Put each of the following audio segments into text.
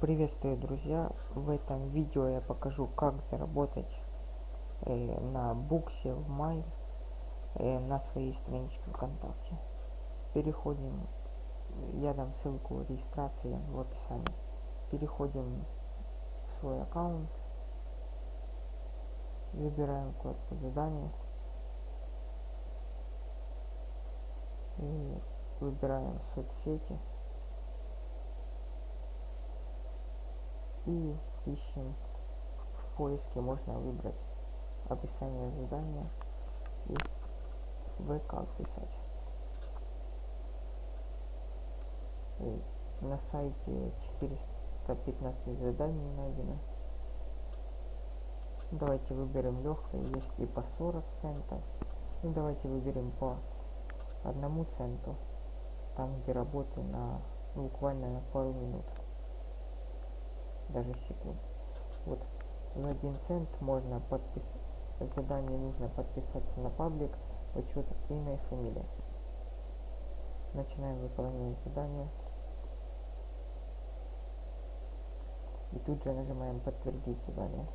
Приветствую, друзья! В этом видео я покажу, как заработать э, на буксе в май э, на своей страничке ВКонтакте. Переходим, я дам ссылку регистрации в описании. Переходим в свой аккаунт, выбираем вкладку задания и выбираем соцсети. И ищем в поиске можно выбрать описание задания и ВК писать. И на сайте 415 заданий найдено. Давайте выберем легкое, есть и по 40 центов. И давайте выберем по одному центу, там где работы на ну, буквально на пару минут даже секунд. Вот за один цент можно подписать задание нужно подписаться на паблик, учет имя и фамилия. Начинаем выполнять задание. И тут же нажимаем подтвердить задание.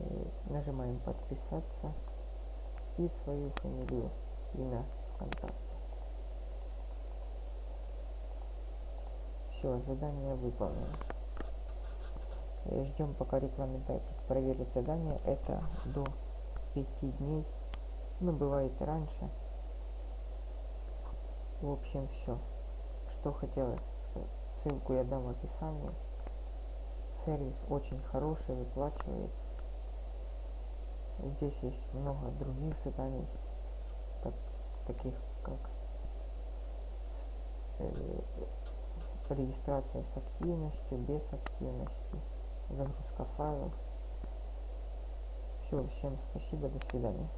И нажимаем подписаться и свою фамилию, имя ВКонтакте. Все, задание выполнено. Ждем пока рекламодатель проверит задание. Это до 5 дней. Ну, бывает раньше. В общем, все. Что хотелось сказать. Ссылку я дам в описании. Сервис очень хороший, выплачивает. Здесь есть много других заданий, так, таких как э, регистрация с активностью, без активности, загрузка файлов. Все, всем спасибо, до свидания.